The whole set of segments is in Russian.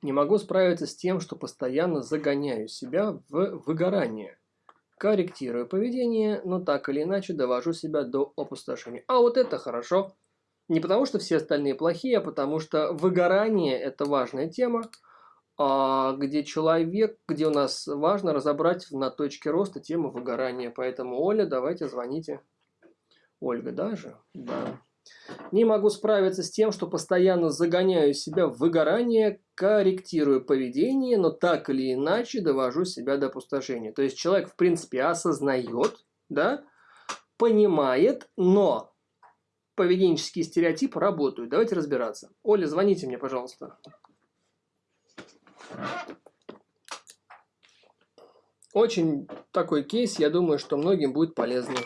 Не могу справиться с тем, что постоянно загоняю себя в выгорание. Корректирую поведение, но так или иначе довожу себя до опустошения. А вот это хорошо. Не потому, что все остальные плохие, а потому что выгорание – это важная тема, а где человек, где у нас важно разобрать на точке роста тему выгорания. Поэтому, Оля, давайте звоните. Ольга даже? Да. Не могу справиться с тем, что постоянно загоняю себя в выгорание, корректирую поведение, но так или иначе довожу себя до опустошения. То есть человек, в принципе, осознает, да, понимает, но поведенческие стереотипы работают. Давайте разбираться. Оля, звоните мне, пожалуйста. Очень такой кейс, я думаю, что многим будет полезно.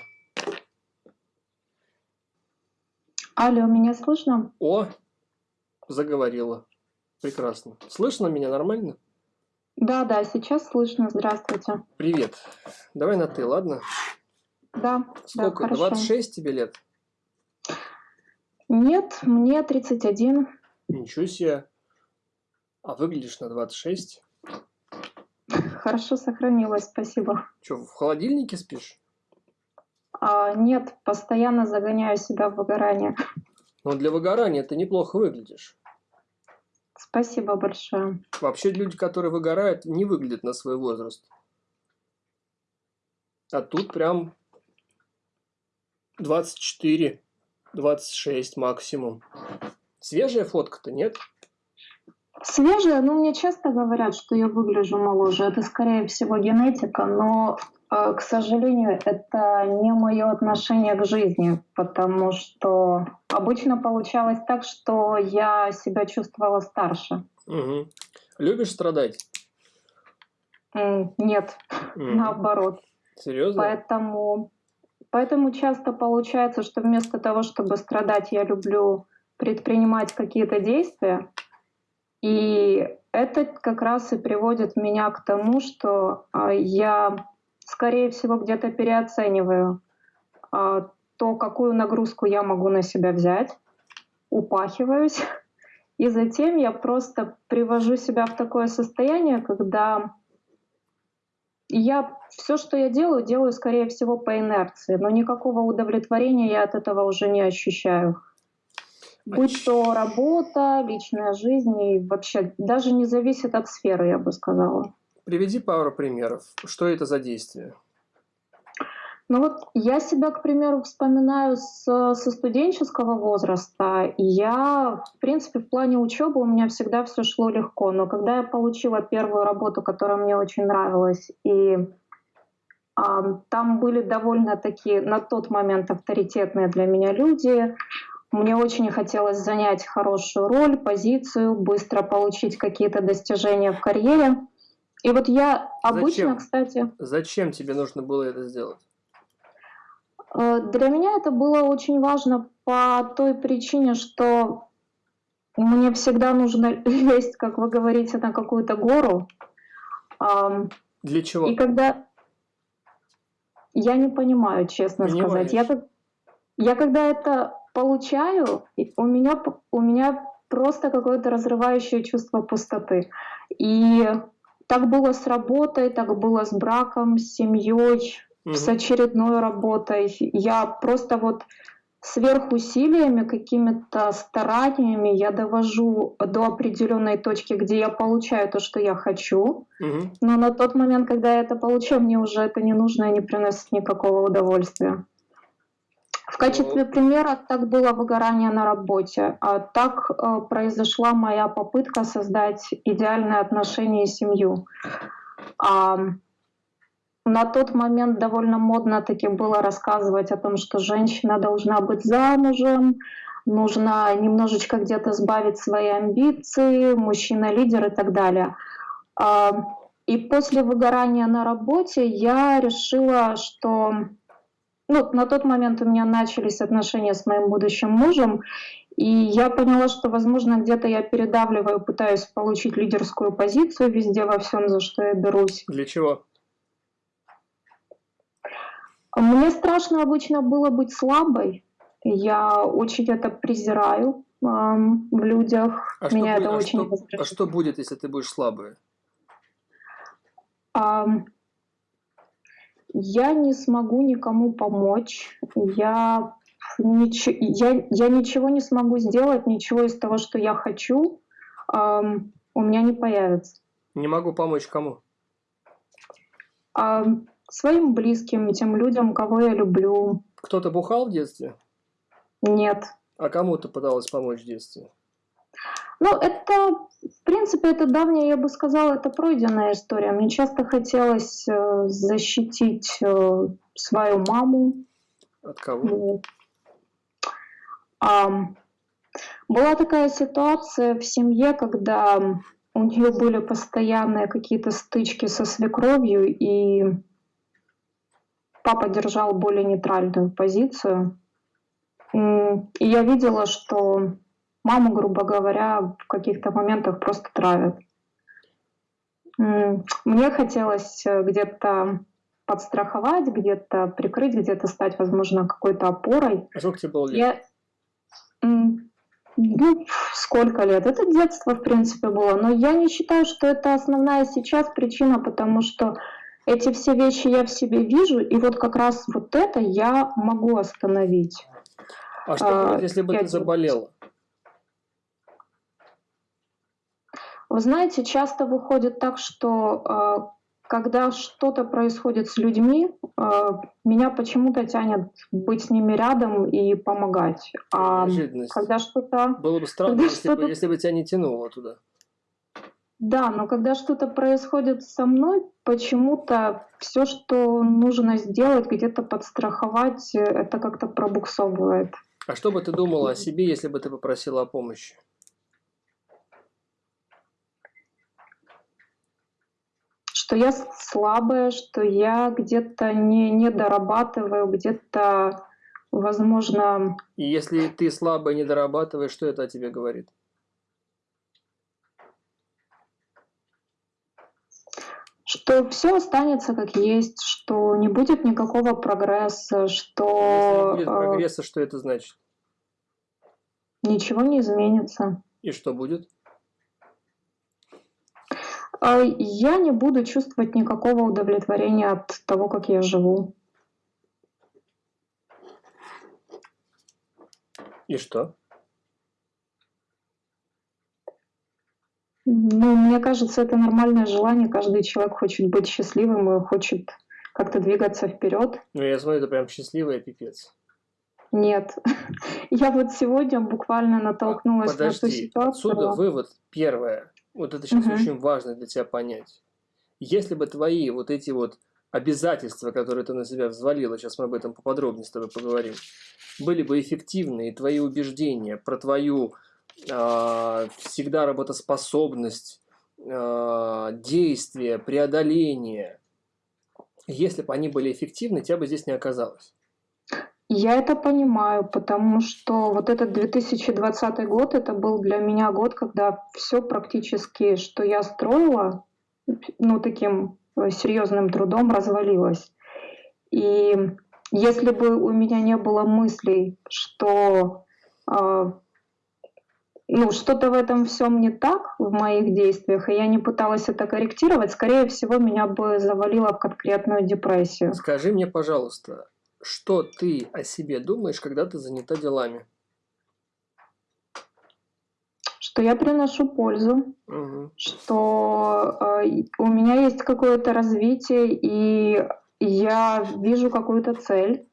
Алло, меня слышно? О, заговорила. Прекрасно. Слышно меня нормально? Да, да, сейчас слышно. Здравствуйте. Привет. Давай на ты, ладно? Да. Сколько? Да, 26 тебе лет? Нет, мне 31. Ничего себе. А выглядишь на 26? Хорошо сохранилась, спасибо. Что, в холодильнике спишь? А, нет, постоянно загоняю себя в выгорание. Но для выгорания ты неплохо выглядишь. Спасибо большое. Вообще люди, которые выгорают, не выглядят на свой возраст. А тут прям 24, 26 максимум. Свежая фотка-то, нет? Свежая, ну мне часто говорят, что я выгляжу моложе. Это скорее всего генетика, но к сожалению, это не мое отношение к жизни, потому что обычно получалось так, что я себя чувствовала старше. Угу. Любишь страдать? Нет, угу. наоборот. Серьезно? Поэтому, поэтому часто получается, что вместо того, чтобы страдать, я люблю предпринимать какие-то действия. И это как раз и приводит меня к тому, что а, я скорее всего, где-то переоцениваю а, то, какую нагрузку я могу на себя взять, упахиваюсь, и затем я просто привожу себя в такое состояние, когда я все, что я делаю, делаю, скорее всего, по инерции, но никакого удовлетворения я от этого уже не ощущаю. Будь то работа, личная жизнь, и вообще даже не зависит от сферы, я бы сказала. Приведи пару примеров. Что это за действие? Ну вот я себя, к примеру, вспоминаю с, со студенческого возраста. Я, в принципе, в плане учебы у меня всегда все шло легко. Но когда я получила первую работу, которая мне очень нравилась, и а, там были довольно такие на тот момент авторитетные для меня люди, мне очень хотелось занять хорошую роль, позицию, быстро получить какие-то достижения в карьере. И вот я обычно, Зачем? кстати... Зачем тебе нужно было это сделать? Э, для меня это было очень важно по той причине, что мне всегда нужно лезть, как вы говорите, на какую-то гору. Для чего? И когда... Я не понимаю, честно Понимаешь. сказать. Я, я когда это получаю, у меня, у меня просто какое-то разрывающее чувство пустоты. И так было с работой, так было с браком, с семьей, угу. с очередной работой. Я просто вот сверхусилиями, какими-то стараниями я довожу до определенной точки, где я получаю то, что я хочу. Угу. Но на тот момент, когда я это получаю, мне уже это не нужно и не приносит никакого удовольствия. В качестве примера так было выгорание на работе. А так э, произошла моя попытка создать идеальные отношения и семью. А, на тот момент довольно модно таки было рассказывать о том, что женщина должна быть замужем, нужно немножечко где-то сбавить свои амбиции, мужчина лидер и так далее. А, и после выгорания на работе я решила, что ну, на тот момент у меня начались отношения с моим будущим мужем, и я поняла, что, возможно, где-то я передавливаю, пытаюсь получить лидерскую позицию везде во всем, за что я берусь. Для чего? Мне страшно обычно было быть слабой. Я очень это презираю. в людях. А Меня что, это а очень что, А что будет, если ты будешь слабая? Я не смогу никому помочь. Я, нич... я, я ничего не смогу сделать, ничего из того, что я хочу, эм, у меня не появится. Не могу помочь кому? А, своим близким, тем людям, кого я люблю. Кто-то бухал в детстве? Нет. А кому ты пыталась помочь в детстве? Ну, это, в принципе, это давняя, я бы сказала, это пройденная история. Мне часто хотелось э, защитить э, свою маму. От кого? А, была такая ситуация в семье, когда у нее были постоянные какие-то стычки со свекровью, и папа держал более нейтральную позицию. И я видела, что маму, грубо говоря, в каких-то моментах просто травят. Мне хотелось э, где-то подстраховать, где-то прикрыть, где-то стать, возможно, какой-то опорой. А сколько тебе было лет? Я... Ну, сколько лет? Это детство, в принципе, было. Но я не считаю, что это основная сейчас причина, потому что эти все вещи я в себе вижу, и вот как раз вот это я могу остановить. А что будет, если бы ты заболела? Вы знаете, часто выходит так, что а, когда что-то происходит с людьми, а, меня почему-то тянет быть с ними рядом и помогать. А когда что-то... Было бы странно, если, бы, если бы тебя не тянуло туда. Да, но когда что-то происходит со мной, почему-то все, что нужно сделать, где-то подстраховать, это как-то пробуксовывает. А что бы ты думала о себе, если бы ты попросила о помощи? Что я слабая, что я где-то не, не дорабатываю, где-то, возможно... И если ты слабая, не дорабатываешь, что это о тебе говорит? Что все останется как есть, что не будет никакого прогресса, что... Если не будет э, прогресса, что это значит? Ничего не изменится. И что будет? А, я не буду чувствовать никакого удовлетворения от того, как я живу. И что? Ну, мне кажется, это нормальное желание. Каждый человек хочет быть счастливым и хочет как-то двигаться вперед. Ну, я смотрю, это прям счастливый пипец. Нет. Я вот сегодня буквально натолкнулась Подожди, на ту ситуацию. Отсюда вывод первое. Вот это сейчас угу. очень важно для тебя понять. Если бы твои вот эти вот обязательства, которые ты на себя взвалила, сейчас мы об этом поподробнее с тобой поговорим, были бы эффективны, и твои убеждения про твою э, всегда работоспособность, э, действие, преодоление, если бы они были эффективны, тебя бы здесь не оказалось. Я это понимаю, потому что вот этот 2020 год, это был для меня год, когда все практически, что я строила, ну, таким э, серьезным трудом развалилось. И если бы у меня не было мыслей, что э, ну, что-то в этом всем не так в моих действиях, и я не пыталась это корректировать, скорее всего, меня бы завалило в конкретную депрессию. Скажи мне, пожалуйста, что ты о себе думаешь, когда ты занята делами? Что я приношу пользу, угу. что э, у меня есть какое-то развитие, и я вижу какую-то цель.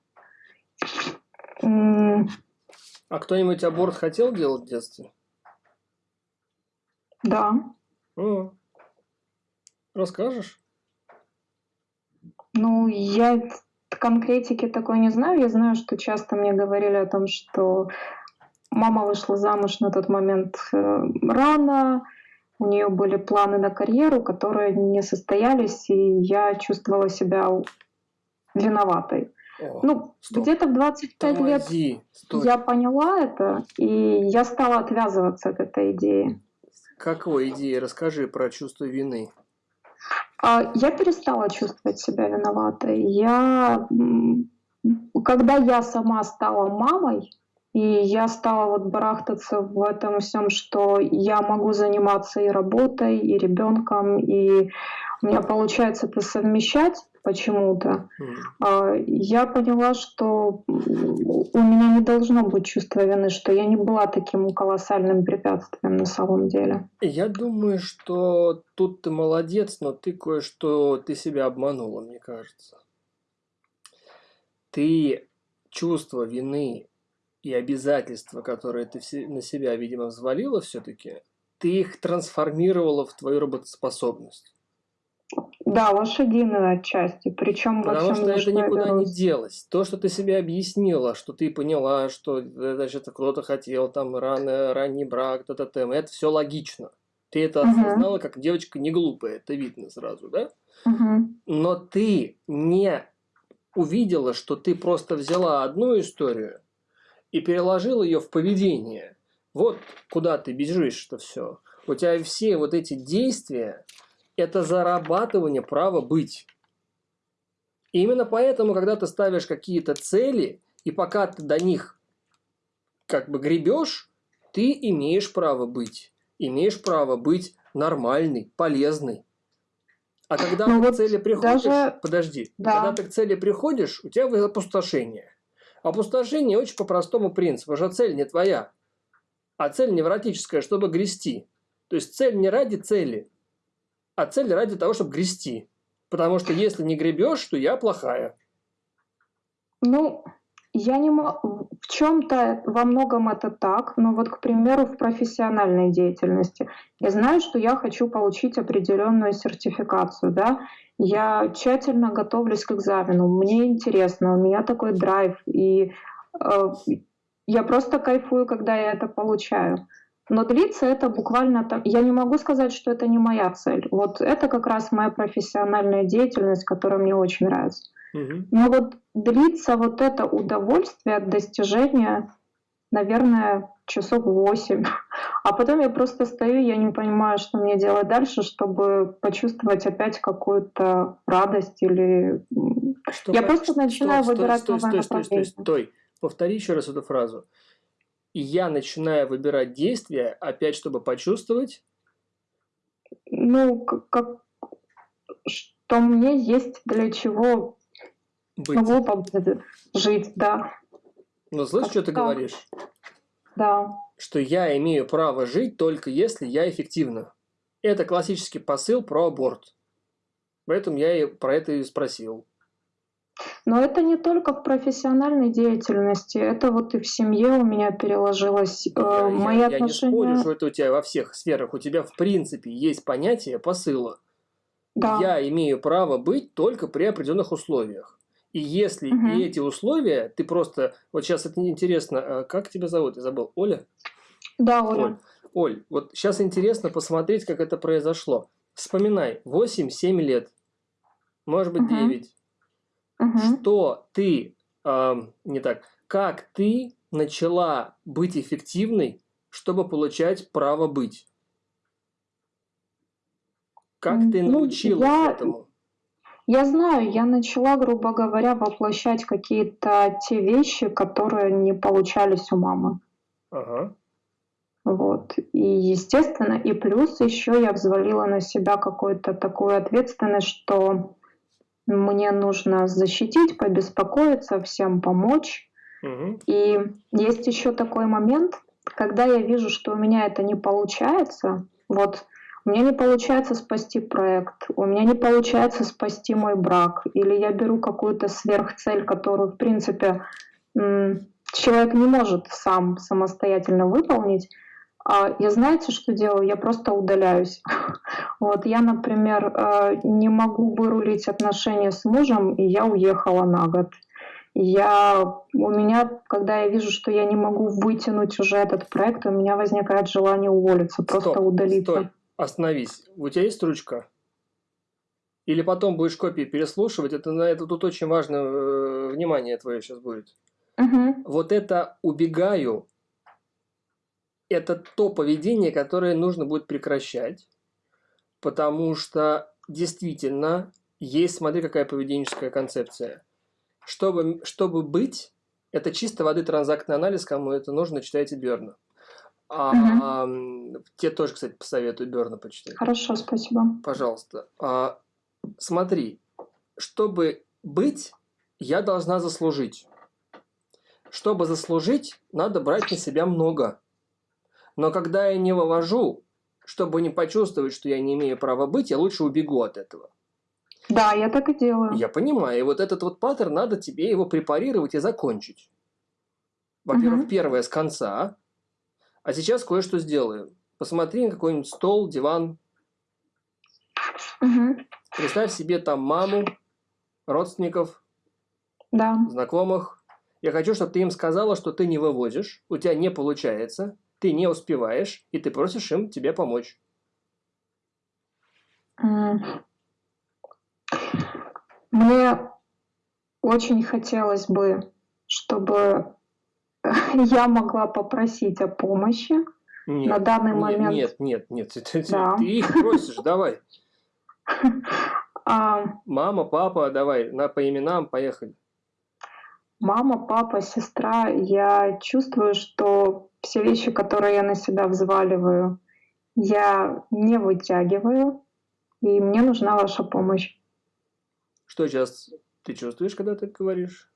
А кто-нибудь аборт хотел делать в детстве? Да. О. Расскажешь? Ну, я конкретики такой не знаю. Я знаю, что часто мне говорили о том, что мама вышла замуж на тот момент э, рано, у нее были планы на карьеру, которые не состоялись, и я чувствовала себя виноватой. О, ну, где-то в 25 Тормози, лет стой. я поняла это, и я стала отвязываться от этой идеи. Какой идеи? Расскажи про чувство вины. А, я перестала чувствовать себя виноватой. Я, когда я сама стала мамой, И я стала вот барахтаться в этом всем, что я могу заниматься и работой, и ребенком, и у меня получается это совмещать почему-то. Mm. Я поняла, что у меня не должно быть чувства вины, что я не была таким колоссальным препятствием на самом деле. Я думаю, что тут ты молодец, но ты кое-что, ты себя обманула, мне кажется. Ты чувство вины и обязательства, которые ты на себя, видимо, взвалила все-таки, ты их трансформировала в твою работоспособность. Да, лошадиную отчасти, причем во Потому что это никуда не делось. То, что ты себе объяснила, что ты поняла, что значит, кто-то хотел там рано, ранний брак, т -т -т, это все логично. Ты это угу. осознала, как девочка не глупая, это видно сразу, да? Угу. Но ты не увидела, что ты просто взяла одну историю и переложил ее в поведение. Вот куда ты бежишь, что все. У тебя все вот эти действия – это зарабатывание права быть. И именно поэтому, когда ты ставишь какие-то цели, и пока ты до них как бы гребешь, ты имеешь право быть. Имеешь право быть нормальный, полезный. А когда ну, ты вот к цели приходишь, даже... подожди, да. когда ты к цели приходишь, у тебя опустошение. Опустошение очень по простому принципу, что цель не твоя, а цель невротическая, чтобы грести. То есть цель не ради цели, а цель ради того, чтобы грести. Потому что если не гребешь, то я плохая. Ну, я не могу... В чем-то во многом это так, но вот, к примеру, в профессиональной деятельности. Я знаю, что я хочу получить определенную сертификацию, да, я тщательно готовлюсь к экзамену, мне интересно, у меня такой драйв, и э, я просто кайфую, когда я это получаю. Но длится это буквально там. Я не могу сказать, что это не моя цель. Вот это как раз моя профессиональная деятельность, которая мне очень нравится. Угу. Но вот длится вот это удовольствие от достижения, наверное, часов восемь. А потом я просто стою, я не понимаю, что мне делать дальше, чтобы почувствовать опять какую-то радость или... Что, я просто начинаю что, выбирать стой, новое стой, стой, стой, стой. Повтори еще раз эту фразу. И я начинаю выбирать действия, опять, чтобы почувствовать... Ну, как, что мне есть для чего Быть. глупо жить, да. Ну, слышишь, что ты говоришь? Да. Что я имею право жить только если я эффективна. Это классический посыл про аборт. Поэтому я и про это и спросил. Но это не только в профессиональной деятельности, это вот и в семье у меня переложилось. Э, я, Мои я, отношения... я не спорю, что это у тебя во всех сферах. У тебя в принципе есть понятие посыла. Да. Я имею право быть только при определенных условиях. И если угу. и эти условия, ты просто... Вот сейчас это интересно, а как тебя зовут? Я забыл. Оля? Да, Оля. Оль, Оль, вот сейчас интересно посмотреть, как это произошло. Вспоминай, 8-7 лет, может быть, угу. 9. Угу. Что ты, э, не так, как ты начала быть эффективной, чтобы получать право быть? Как ты ну, научилась я... этому? Я знаю, я начала, грубо говоря, воплощать какие-то те вещи, которые не получались у мамы. Ага. Вот. И естественно, и плюс еще я взвалила на себя какую-то такую ответственность, что мне нужно защитить, побеспокоиться, всем помочь. Угу. И есть еще такой момент, когда я вижу, что у меня это не получается, вот у меня не получается спасти проект, у меня не получается спасти мой брак, или я беру какую-то сверхцель, которую, в принципе, человек не может сам самостоятельно выполнить, я знаете, что делаю? Я просто удаляюсь. Вот я, например, э, не могу вырулить отношения с мужем, и я уехала на год. Я, у меня, когда я вижу, что я не могу вытянуть уже этот проект, у меня возникает желание уволиться, просто Стоп, удалиться. Стой остановись. У тебя есть ручка? Или потом будешь копии переслушивать? Это, на это тут очень важно, э, внимание твое сейчас будет. Угу. Вот это «убегаю» – это то поведение, которое нужно будет прекращать, потому что действительно есть, смотри, какая поведенческая концепция. Чтобы, чтобы быть, Это чисто воды транзактный анализ, кому это нужно, читайте Берна. А, угу. а, тебе тоже, кстати, посоветую Берна почитать. Хорошо, спасибо. Пожалуйста. А, смотри, чтобы быть, я должна заслужить. Чтобы заслужить, надо брать на себя много. Но когда я не вывожу, чтобы не почувствовать, что я не имею права быть, я лучше убегу от этого. Да, я так и делаю. Я понимаю. И вот этот вот паттерн, надо тебе его препарировать и закончить. Во-первых, угу. первое с конца. А сейчас кое-что сделаем. Посмотри на какой-нибудь стол, диван. Угу. Представь себе там маму, родственников, да. знакомых. Я хочу, чтобы ты им сказала, что ты не вывозишь, у тебя не получается, ты не успеваешь, и ты просишь им тебе помочь. Мне очень хотелось бы, чтобы я могла попросить о помощи нет, на данный нет, момент. Нет, нет, нет, ты, да. ты их просишь, давай. А, Мама, папа, давай, на, по именам поехали. Мама, папа, сестра, я чувствую, что все вещи, которые я на себя взваливаю, я не вытягиваю, и мне нужна ваша помощь. Что сейчас ты чувствуешь, когда ты говоришь?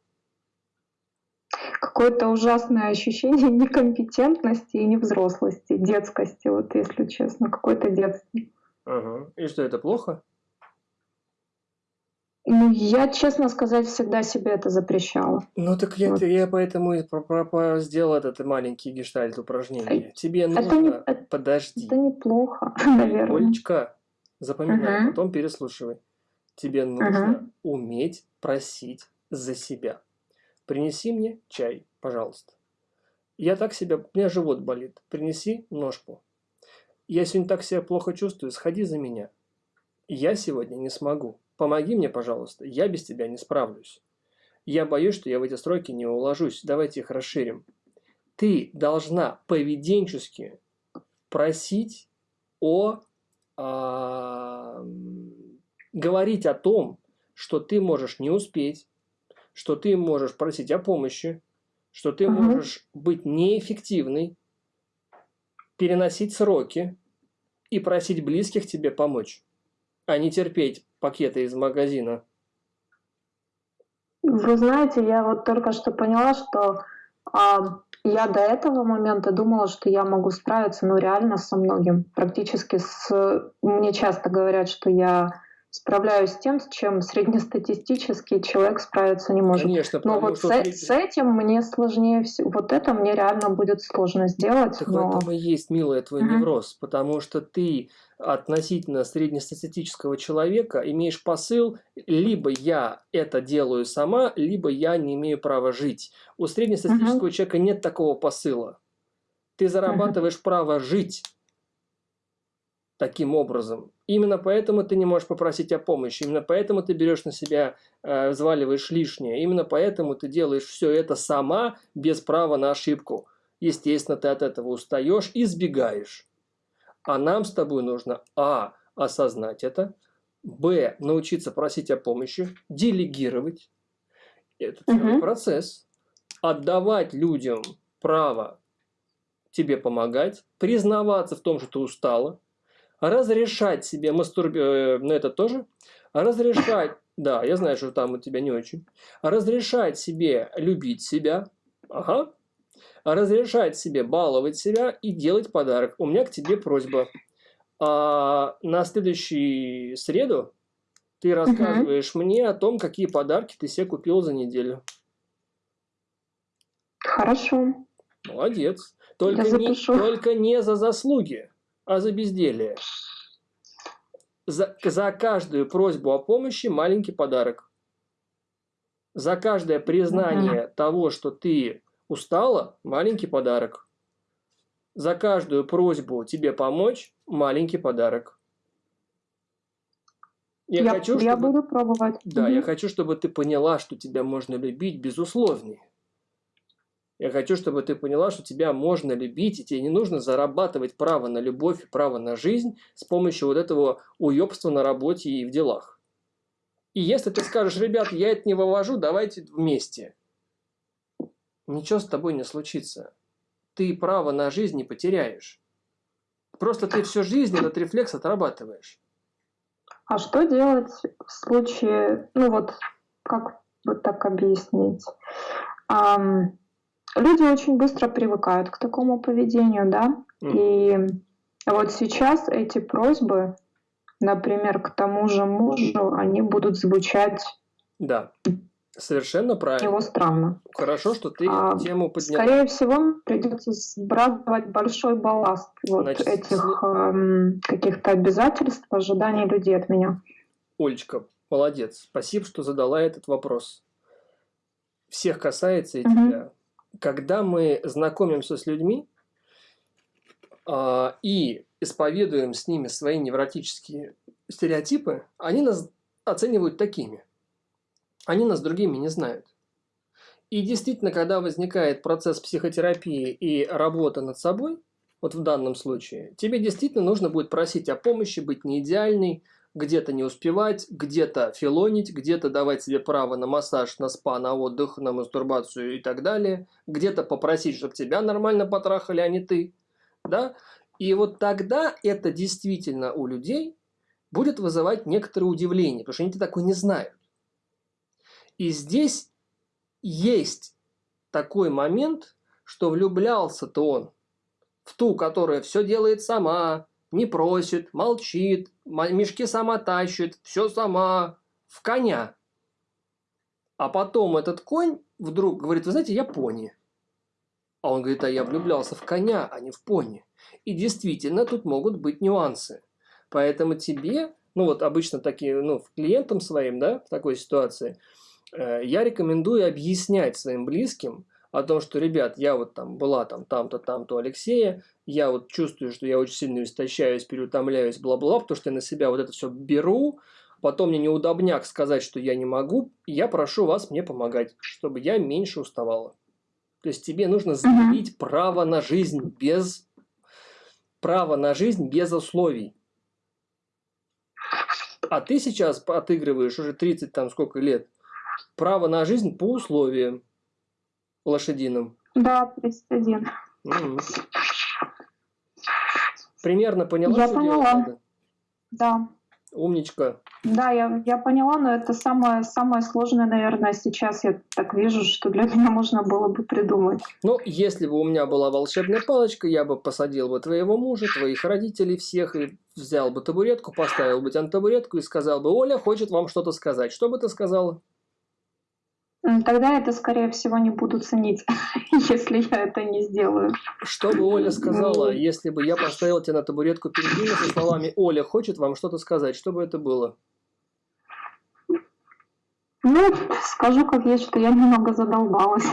Какое-то ужасное ощущение некомпетентности и невзрослости, детскости, вот если честно, какое-то детство. Ага. И что, это плохо? Ну, я, честно сказать, всегда себе это запрещала. Ну, так я, вот. я поэтому и про, про, про сделал этот маленький гештальт упражнение. Тебе нужно... Это не, Подожди. Это неплохо, наверное. Олечка, запоминай, угу. потом переслушивай. Тебе нужно угу. уметь просить за себя. Принеси мне чай, пожалуйста. Я так себя... У меня живот болит. Принеси ножку. Я сегодня так себя плохо чувствую. Сходи за меня. Я сегодня не смогу. Помоги мне, пожалуйста, я без тебя не справлюсь. Я боюсь, что я в эти строки не уложусь. Давайте их расширим. Ты должна поведенчески просить о... А, говорить о том, что ты можешь не успеть, что ты можешь просить о помощи, что ты угу. можешь быть неэффективной, переносить сроки и просить близких тебе помочь, а не терпеть пакеты из магазина? Вы знаете, я вот только что поняла, что а, я до этого момента думала, что я могу справиться, ну реально со многим. Практически с... Мне часто говорят, что я справляюсь с тем, с чем среднестатистический человек справиться не может. Конечно, но вот с, среди... с этим мне сложнее всего. Вот это мне реально будет сложно сделать. Так но... в этом и есть, милая, твой mm-hmm. невроз, потому что ты относительно среднестатистического человека имеешь посыл, либо я это делаю сама, либо я не имею права жить. У среднестатистического mm-hmm. человека нет такого посыла. Ты зарабатываешь mm-hmm. право жить таким образом. Именно поэтому ты не можешь попросить о помощи, именно поэтому ты берешь на себя, э, взваливаешь лишнее, именно поэтому ты делаешь все это сама, без права на ошибку. Естественно, ты от этого устаешь и сбегаешь. А нам с тобой нужно А. Осознать это. Б. Научиться просить о помощи. Делегировать. Это целый угу. процесс. Отдавать людям право тебе помогать. Признаваться в том, что ты устала разрешать себе мастурбировать, э, ну это тоже, разрешать, да, я знаю, что там у тебя не очень, разрешать себе любить себя, ага, разрешать себе баловать себя и делать подарок. У меня к тебе просьба. А на следующую среду ты рассказываешь угу. мне о том, какие подарки ты себе купил за неделю. Хорошо. Молодец. Только не, только не за заслуги а за безделие. За, за каждую просьбу о помощи маленький подарок. За каждое признание угу. того, что ты устала, маленький подарок. За каждую просьбу тебе помочь, маленький подарок. Я, я, хочу, чтобы, я буду пробовать. Да, угу. я хочу, чтобы ты поняла, что тебя можно любить безусловнее. Я хочу, чтобы ты поняла, что тебя можно любить, и тебе не нужно зарабатывать право на любовь и право на жизнь с помощью вот этого уебства на работе и в делах. И если ты скажешь, ребят, я это не вывожу, давайте вместе. ничего с тобой не случится. Ты право на жизнь не потеряешь. Просто ты всю жизнь этот рефлекс отрабатываешь. А что делать в случае, ну вот, как вот так объяснить? Люди очень быстро привыкают к такому поведению, да? Mm. И вот сейчас эти просьбы, например, к тому же мужу, они будут звучать да. Совершенно правильно. Его странно. Хорошо, что ты а, тему подняла. Скорее всего, придется сбрасывать большой балласт вот Значит, этих э, каких-то обязательств, ожиданий людей от меня. Олечка, молодец. Спасибо, что задала этот вопрос. Всех касается и угу. тебя. Когда мы знакомимся с людьми э, и исповедуем с ними свои невротические стереотипы, они нас оценивают такими – они нас другими не знают. И действительно, когда возникает процесс психотерапии и работа над собой, вот в данном случае, тебе действительно нужно будет просить о помощи, быть не идеальной, где-то не успевать, где-то филонить, где-то давать себе право на массаж, на спа, на отдых, на мастурбацию и так далее, где-то попросить, чтобы тебя нормально потрахали, а не ты. Да? И вот тогда это действительно у людей будет вызывать некоторое удивление, потому что они такое не знают. И здесь есть такой момент, что влюблялся-то он в ту, которая все делает сама, не просит, молчит, мешки сама тащит, все сама, в коня. А потом этот конь вдруг говорит, вы знаете, я пони. А он говорит, а я влюблялся в коня, а не в пони. И действительно, тут могут быть нюансы. Поэтому тебе, ну вот обычно такие, ну, клиентам своим, да, в такой ситуации – Э, я рекомендую объяснять своим близким о том, что, ребят, я вот там была там там-то, там-то Алексея, я вот чувствую, что я очень сильно истощаюсь, переутомляюсь, бла-бла, потому что я на себя вот это все беру, потом мне неудобняк сказать, что я не могу, я прошу вас мне помогать, чтобы я меньше уставала. То есть тебе нужно заявить -huh. право на жизнь без право на жизнь без условий. А ты сейчас отыгрываешь уже 30 там сколько лет – Право на жизнь по условиям лошадиным. Да, 31. Угу. Примерно поняла? Я поняла. Да. Умничка. Да, я, я поняла, но это самое, самое сложное, наверное, сейчас я так вижу, что для меня можно было бы придумать. Ну, если бы у меня была волшебная палочка, я бы посадил бы твоего мужа, твоих родителей всех, и взял бы табуретку, поставил бы тебя на табуретку и сказал бы, Оля хочет вам что-то сказать. Что бы ты сказала? Тогда это, скорее всего, не буду ценить, если я это не сделаю. Что бы Оля сказала, если бы я поставил тебя на табуретку ними со словами «Оля хочет вам что-то сказать», что бы это было? Ну, скажу как есть, что я немного задолбалась.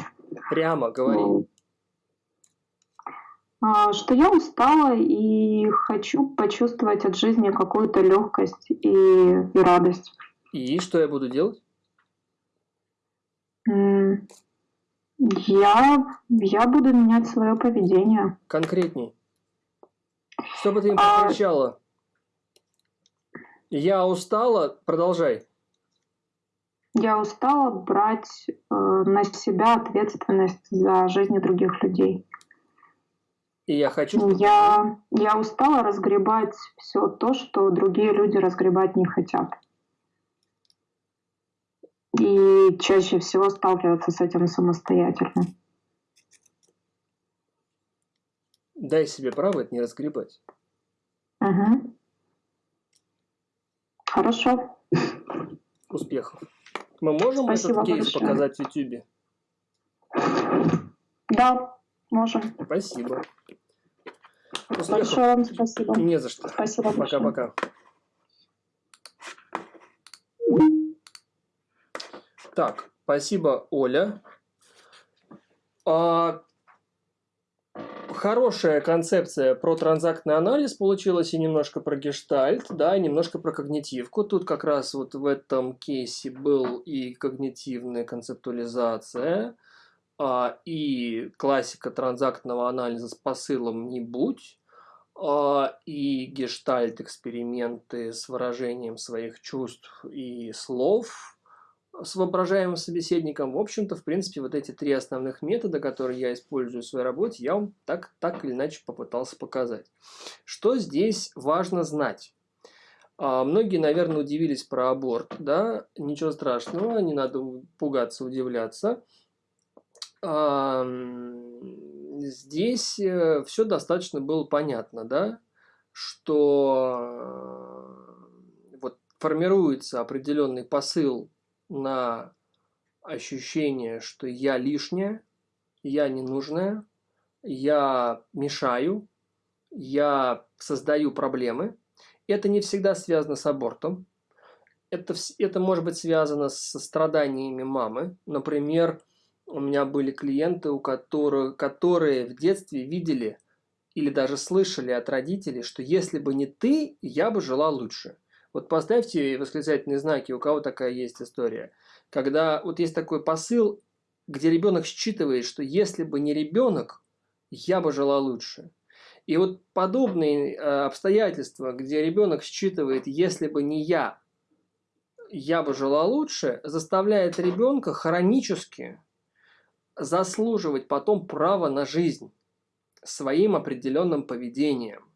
Прямо говори. Ну, а, что я устала и хочу почувствовать от жизни какую-то легкость и, и радость. И что я буду делать? Я, я буду менять свое поведение. Конкретней. Что бы ты им а... Я устала, продолжай. Я устала брать э, на себя ответственность за жизни других людей. И я хочу... Я, я устала разгребать все то, что другие люди разгребать не хотят и чаще всего сталкиваться с этим самостоятельно. Дай себе право это не разгребать. Угу. Хорошо. Успехов. Мы можем Спасибо этот кейс большое. показать в YouTube? Да, можем. Спасибо. Успехов. Большое вам спасибо. Не за что. Спасибо Пока-пока. Так, спасибо, Оля. А, хорошая концепция про транзактный анализ получилась и немножко про гештальт, да, и немножко про когнитивку. Тут как раз вот в этом кейсе был и когнитивная концептуализация, а, и классика транзактного анализа с посылом «не будь», а, и гештальт-эксперименты с выражением своих чувств и слов – с воображаемым собеседником. В общем-то, в принципе, вот эти три основных метода, которые я использую в своей работе, я вам так, так или иначе попытался показать. Что здесь важно знать? А, многие, наверное, удивились про аборт, да, ничего страшного, не надо пугаться, удивляться. Здесь э, все достаточно было понятно, да, что э, вот формируется определенный посыл на ощущение, что я лишняя, я ненужная, я мешаю, я создаю проблемы. Это не всегда связано с абортом. Это, это может быть связано со страданиями мамы. Например, у меня были клиенты, у которых, которые в детстве видели или даже слышали от родителей, что если бы не ты, я бы жила лучше. Вот поставьте восклицательные знаки, у кого такая есть история. Когда вот есть такой посыл, где ребенок считывает, что если бы не ребенок, я бы жила лучше. И вот подобные э, обстоятельства, где ребенок считывает, если бы не я, я бы жила лучше, заставляет ребенка хронически заслуживать потом право на жизнь своим определенным поведением.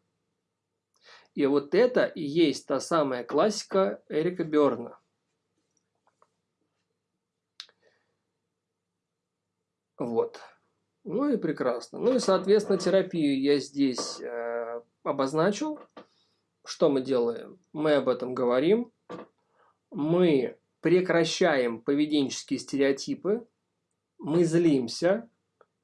И вот это и есть та самая классика Эрика Берна. Вот. Ну и прекрасно. Ну и, соответственно, терапию я здесь э, обозначил. Что мы делаем? Мы об этом говорим. Мы прекращаем поведенческие стереотипы. Мы злимся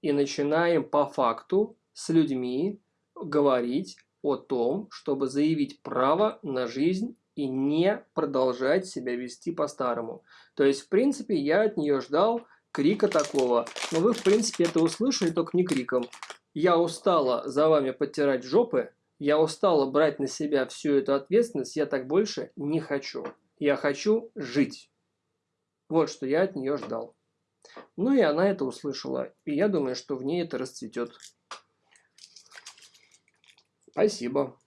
и начинаем по факту с людьми говорить о том, чтобы заявить право на жизнь и не продолжать себя вести по-старому. То есть, в принципе, я от нее ждал крика такого, но вы, в принципе, это услышали, только не криком. Я устала за вами подтирать жопы, я устала брать на себя всю эту ответственность, я так больше не хочу. Я хочу жить. Вот что я от нее ждал. Ну и она это услышала, и я думаю, что в ней это расцветет. Спасибо.